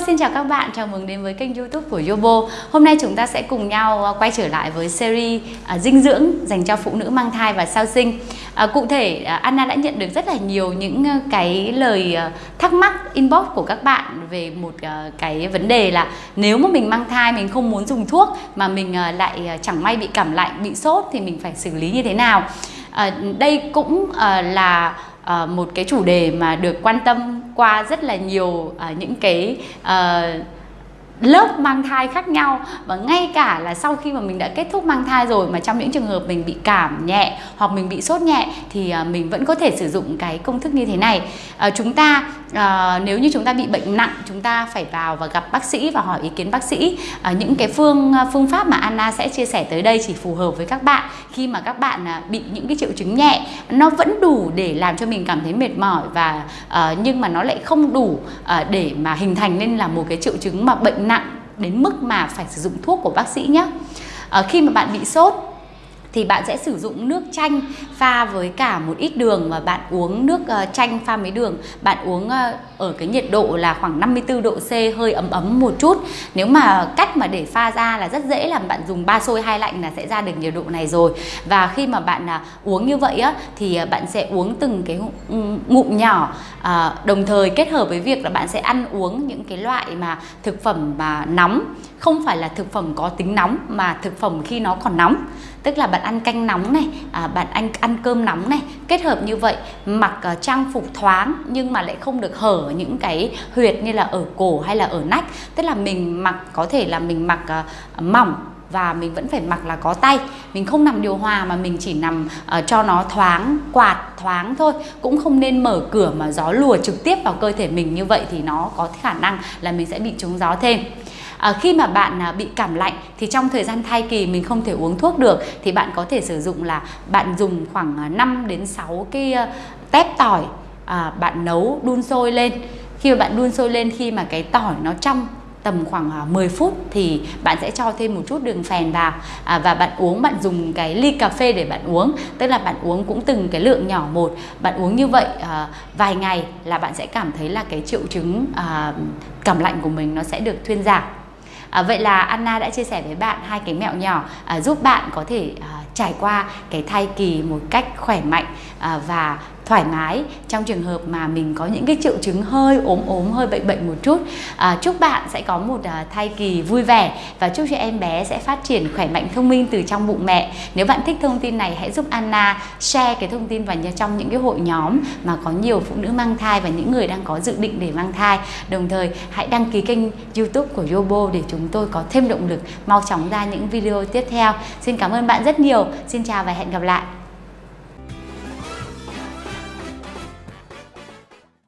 Vâng, xin chào các bạn, chào mừng đến với kênh youtube của Yobo. Hôm nay chúng ta sẽ cùng nhau à, quay trở lại với series uh, dinh dưỡng dành cho phụ nữ mang thai và sau sinh. Uh, Cụ thể, uh, Anna đã nhận được rất là nhiều những cái lời thắc mắc inbox của các bạn về một cái vấn đề là Nếu mà mình mang thai, mình không muốn dùng thuốc mà mình lại chẳng may bị cảm lạnh, bị sốt thì mình phải xử lý như thế nào? Đây cũng là uh, một cái chủ đề mà được quan tâm qua rất là nhiều uh, những cái uh, lớp mang thai khác nhau. Và ngay cả là sau khi mà mình đã kết thúc mang thai rồi mà trong những trường hợp mình bị cảm nhẹ hoặc mình bị sốt nhẹ thì à, mình vẫn có thể sử dụng cái công thức như thế này. À, chúng ta à, nếu như chúng ta bị bệnh nặng chúng ta phải vào và gặp bác sĩ và hỏi ý kiến bác sĩ. À, những cái phương à, phương pháp mà Anna sẽ chia sẻ tới đây chỉ phù hợp với các bạn. Khi mà các bạn à, bị những cái triệu chứng nhẹ nó vẫn đủ để làm cho mình cảm thấy mệt mỏi và à, nhưng mà nó lại không đủ à, để mà hình thành nên là một cái triệu chứng mà bệnh nặng đến mức mà phải sử dụng thuốc của bác sĩ nhé à, ờ, khi mà bạn bị sốt thì bạn sẽ sử dụng nước chanh pha với cả một ít đường và bạn uống nước ờ, chanh pha với đường. Bạn uống ờ, ở cái nhiệt độ là khoảng 54 độ C, hơi ấm ấm một chút. Nếu mà cách mà để pha ra là rất dễ là bạn dùng ba sôi hai lạnh là sẽ ra được nhiệt độ này rồi. Và khi mà bạn à, uống như vậy á, thì à, bạn sẽ uống từng cái ngụm nhỏ. À, đồng thời kết hợp với việc là bạn sẽ ăn uống những cái loại mà thực phẩm mà nóng. Không phải là thực phẩm có tính nóng mà thực phẩm khi nó còn nóng tức là bạn ăn canh nóng này à, bạn ăn ăn cơm nóng này. Kết hợp như vậy mặc uh, trang phục thoáng nhưng mà lại không được hở những cái huyệt như là ở cổ hay là ở nách. Tức là mình mặc có thể là mình mặc uh, mỏng và mình vẫn phải mặc là có tay. Mình không nằm điều hòa mà mình chỉ nằm uh, cho nó thoáng quạt thoáng thôi. Cũng không nên mở cửa mà gió lùa trực tiếp vào cơ thể mình như vậy thì nó có khả năng là mình sẽ bị trúng gió thêm à, khi mà bạn à, bị cảm lạnh thì trong thời gian thai kỳ mình không thể uống thuốc được thì bạn có thể sử dụng là bạn dùng khoảng à, 5 đến 6 cái uh, tép tỏi à, bạn nấu đun sôi lên. Khi mà bạn đun sôi lên khi mà cái tỏi nó trong tầm khoảng à, 10 phút thì bạn sẽ cho thêm một chút đường phèn vào. À, và bạn uống bạn dùng cái ly cà phê để bạn uống tức là bạn uống cũng từng cái lượng nhỏ một. Bạn uống như vậy à, vài ngày là bạn sẽ cảm thấy là cái triệu chứng à, cảm lạnh của mình nó sẽ được thuyên giảm. À, vậy là Anna đã chia sẻ với bạn hai cái mẹo nhỏ à, giúp bạn có thể à, trải qua cái thai kỳ một cách khỏe mạnh à, và thoải mái trong trường hợp mà mình có những cái triệu chứng hơi ốm ốm hơi bệnh bệnh một chút. À, chúc bạn sẽ có một à, thai kỳ vui vẻ và chúc cho em bé sẽ phát triển khỏe mạnh thông minh từ trong bụng mẹ. Nếu bạn thích thông tin này hãy giúp Anna share cái thông tin vào trong những cái hội nhóm mà có nhiều phụ nữ mang thai và những người đang có dự định để mang thai. Đồng thời hãy đăng ký kênh youtube của Yobo để chúng tôi có thêm động lực mau chóng ra những video tiếp theo. Xin cảm ơn bạn rất nhiều. Xin chào và hẹn gặp lại.